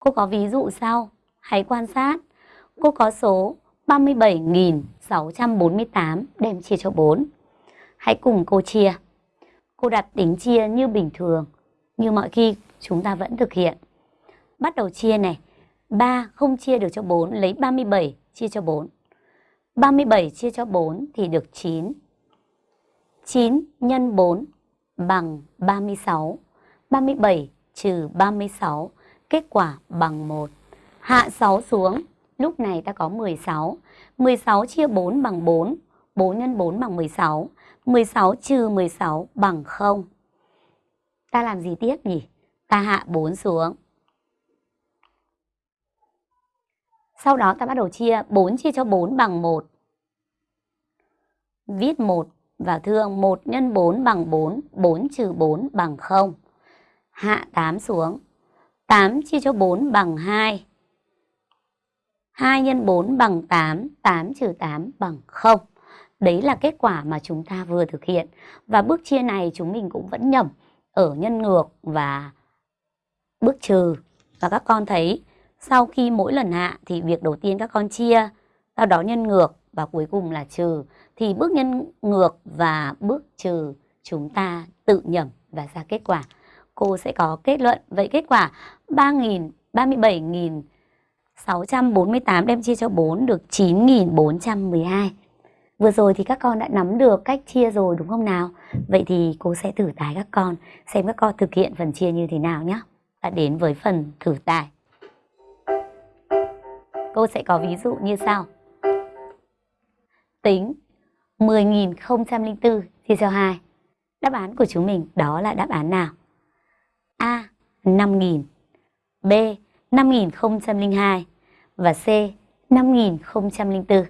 Cô có ví dụ sau. Hãy quan sát. Cô có số 37.648 đem chia cho 4. Hãy cùng cô chia. Cô đặt tính chia như bình thường, như mọi khi chúng ta vẫn thực hiện. Bắt đầu chia này. 3 không chia được cho 4, lấy 37 chia cho 4. 37 chia cho 4 thì được 9. 9 nhân 4 bằng 36. 37 trừ 36, kết quả bằng 1. Hạ 6 xuống, lúc này ta có 16. 16 chia 4 bằng 4, 4 x 4 bằng 16. 16 trừ 16 bằng 0. Ta làm gì tiếp nhỉ? Ta hạ 4 xuống. Sau đó ta bắt đầu chia 4 chia cho 4 bằng 1. Viết 1 vào thương 1 x 4 bằng 4, 4 trừ 4 bằng 0. Hạ 8 xuống. 8 chia cho 4 bằng 2. 2 x 4 bằng 8, 8 trừ 8 bằng 0. Đấy là kết quả mà chúng ta vừa thực hiện. Và bước chia này chúng mình cũng vẫn nhầm ở nhân ngược và bước trừ. Và các con thấy sau khi mỗi lần hạ thì việc đầu tiên các con chia, sau đó nhân ngược và cuối cùng là trừ. Thì bước nhân ngược và bước trừ chúng ta tự nhầm và ra kết quả. Cô sẽ có kết luận. Vậy kết quả 3.000, 37.648 đem chia cho 4 được 9.412. Vừa rồi thì các con đã nắm được cách chia rồi đúng không nào? Vậy thì cô sẽ thử tải các con xem các con thực hiện phần chia như thế nào nhé. Và đến với phần thử tải. Cô sẽ có ví dụ như sau. Tính 10.004 chia cho 2. Đáp án của chúng mình đó là đáp án nào? A. 5.000 B. 5.002 và C. 5.004.